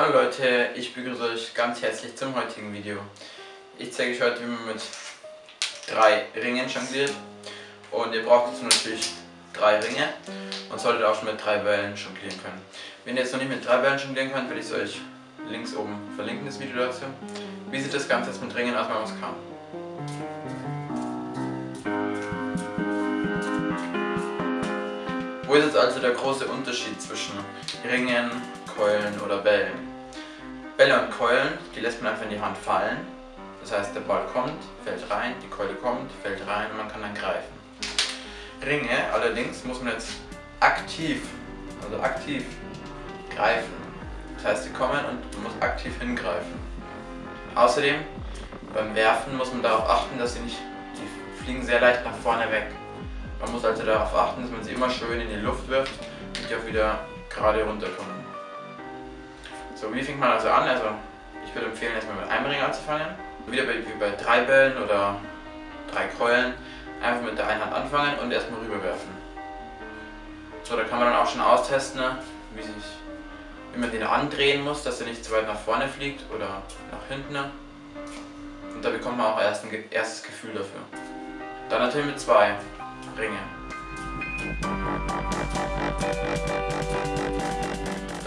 Hallo Leute, ich begrüße euch ganz herzlich zum heutigen Video. Ich zeige euch heute, wie man mit drei Ringen jongliert. Und ihr braucht dazu natürlich drei Ringe und solltet auch schon mit drei Wellen jonglieren können. Wenn ihr jetzt noch nicht mit drei Wellen jonglieren könnt, werde ich es euch links oben verlinken, das Video dazu. Wie sieht das Ganze jetzt mit Ringen aus, wenn man es kann? Wo ist jetzt also der große Unterschied zwischen Ringen, Keulen oder Bällen? Bälle und Keulen, die lässt man einfach in die Hand fallen. Das heißt, der Ball kommt, fällt rein, die Keule kommt, fällt rein und man kann dann greifen. Ringe allerdings muss man jetzt aktiv, also aktiv greifen. Das heißt, sie kommen und man muss aktiv hingreifen. Außerdem, beim Werfen muss man darauf achten, dass sie nicht, die fliegen sehr leicht nach vorne weg. Man muss also darauf achten, dass man sie immer schön in die Luft wirft und die auch wieder gerade runterkommen. So, wie fängt man also an? Also, ich würde empfehlen, erstmal mit einem Ring anzufangen. Wieder bei, wie bei drei Bällen oder drei Keulen. Einfach mit der einen Hand anfangen und erstmal rüberwerfen. So, da kann man dann auch schon austesten, wie, sich, wie man den andrehen muss, dass er nicht zu weit nach vorne fliegt oder nach hinten. Und da bekommt man auch erst ein erstes Gefühl dafür. Dann natürlich mit zwei Ringen.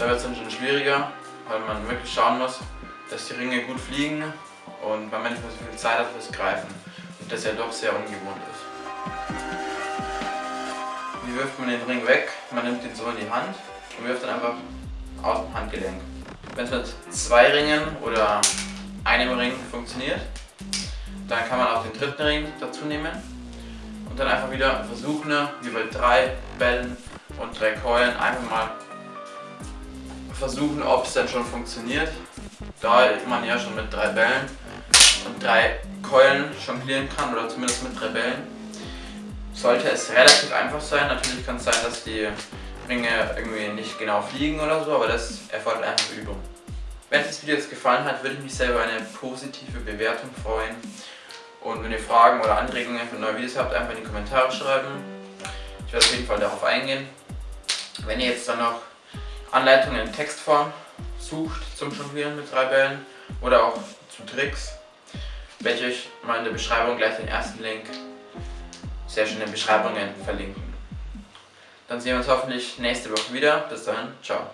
Da wird es dann schon schwieriger, weil man wirklich schauen muss, dass die Ringe gut fliegen und man manchmal so viel Zeit hat fürs Greifen und das ja doch sehr ungewohnt ist. Wie wirft man den Ring weg? Man nimmt ihn so in die Hand und wirft dann einfach aus dem Handgelenk. Wenn es mit zwei Ringen oder einem Ring funktioniert, dann kann man auch den dritten Ring dazu nehmen und dann einfach wieder versuchen, wie bei drei Bällen und drei Keulen einfach mal versuchen, ob es denn schon funktioniert. Da man ja schon mit drei Bällen und drei Keulen jonglieren kann oder zumindest mit drei Bällen, sollte es relativ einfach sein. Natürlich kann es sein, dass die Ringe irgendwie nicht genau fliegen oder so, aber das erfordert einfach Übung. Wenn euch das Video jetzt gefallen hat, würde ich mich sehr über eine positive Bewertung freuen. Und wenn ihr Fragen oder Anregungen für neue Videos habt, einfach in die Kommentare schreiben. Ich werde auf jeden Fall darauf eingehen. Wenn ihr jetzt dann noch Anleitungen in Textform sucht zum Jonglieren mit drei Bällen oder auch zu Tricks, werde ich euch mal in der Beschreibung gleich den ersten Link sehr schön in den Beschreibungen verlinken. Dann sehen wir uns hoffentlich nächste Woche wieder. Bis dahin, ciao.